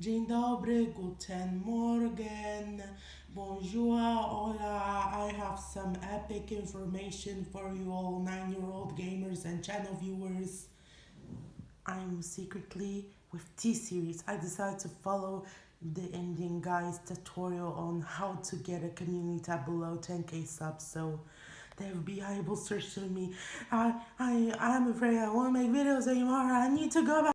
Dzień dobry, guten morgen, bonjour, hola. I have some epic information for you all nine-year-old gamers and channel viewers. I'm secretly with T-Series. I decided to follow the Indian guy's tutorial on how to get a community tab below 10k subs so they will be able to search to me. I, I, I'm afraid I won't make videos anymore. I need to go back.